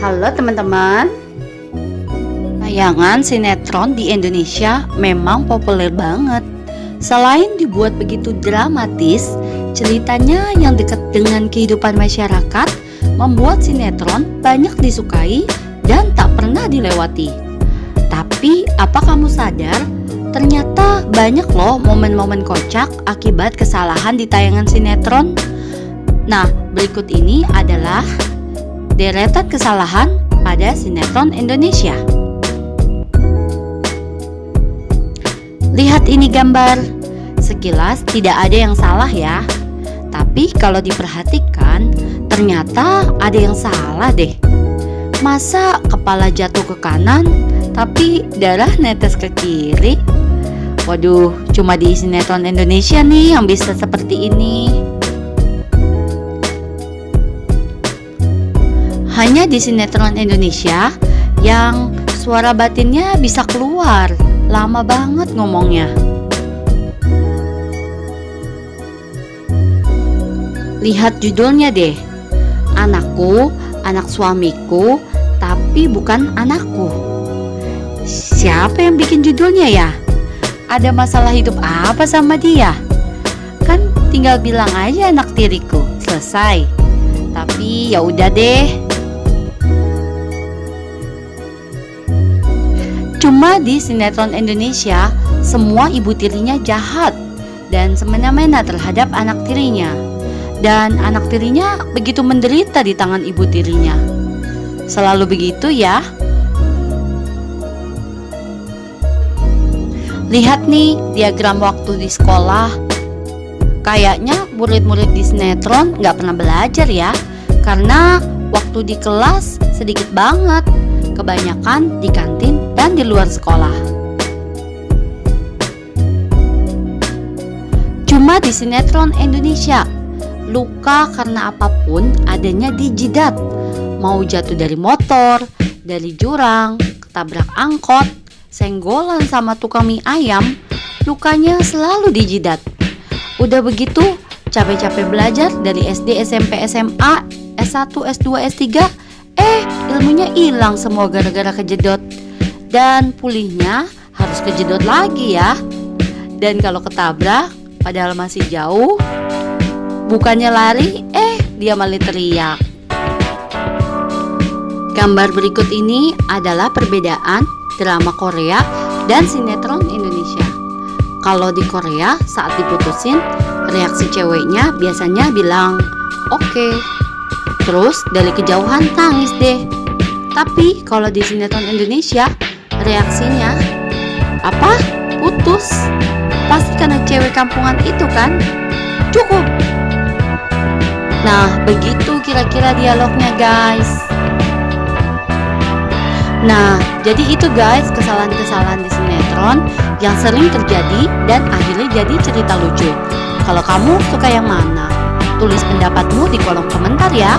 Halo teman-teman. Tayangan sinetron di Indonesia memang populer banget. Selain dibuat begitu dramatis Ceritanya yang dekat dengan kehidupan masyarakat Membuat sinetron banyak disukai dan tak pernah dilewati. Tapi apa kamu sadar? Ternyata banyak loh momen-momen kocak akibat kesalahan di tayangan sinetron. Nah berikut ini adalah deretan kesalahan pada sinetron Indonesia. Lihat ini gambar. Sekilas tidak ada yang salah ya. Tapi kalau diperhatikan, ternyata ada yang salah deh. Masa kepala jatuh ke kanan, tapi darah netes ke kiri? Waduh, cuma di sinetron Indonesia nih yang bisa seperti ini. Hanya di sinetron Indonesia yang suara batinnya bisa keluar. Lama banget ngomongnya. Lihat judulnya deh. Anakku, anak suamiku, tapi bukan anakku. Siapa yang bikin judulnya ya? Ada masalah hidup apa sama dia? Kan tinggal bilang aja anak tiriku. Selesai. Tapi ya udah deh. Cuma di sinetron Indonesia, semua ibu tirinya jahat dan semena-mena terhadap anak tirinya. Dan anak tirinya begitu menderita di tangan ibu tirinya. Selalu begitu ya. Lihat nih diagram waktu di sekolah. Kayaknya murid-murid di sinetron nggak pernah belajar ya. Karena waktu di kelas sedikit banget. Kebanyakan di kantin dan di luar sekolah. Cuma di sinetron Indonesia, luka karena apa pun adanya di jidat. Mau jatuh dari motor, dari jurang, ketabrak angkot, senggolan sama tukang mie ayam, lukanya selalu di jidat. Udah begitu, capek-capek belajar dari SD, SMP, SMA, S1, S2, S3, eh ilmunya hilang semua gara-gara kejedot dan pulihnya harus kejedot lagi ya. Dan kalau ketabrak padahal masih jauh, bukannya lari, eh dia malah teriak. Gambar berikut ini adalah perbedaan drama Korea dan sinetron Indonesia. Kalau di Korea saat diputusin, reaksi ceweknya biasanya bilang, "Oke." Okay. Terus dari kejauhan tangis deh. Tapi kalau di sinetron Indonesia, Reaksinya, apa? Putus? Pasti karena cewek kampungan itu kan? Cukup. Nah, begitu kira-kira dialognya guys. Nah, jadi itu guys kesalahan-kesalahan di sinetron yang sering terjadi dan akhirnya jadi cerita lucu. Kalau kamu suka yang mana? Tulis pendapatmu di kolom komentar ya.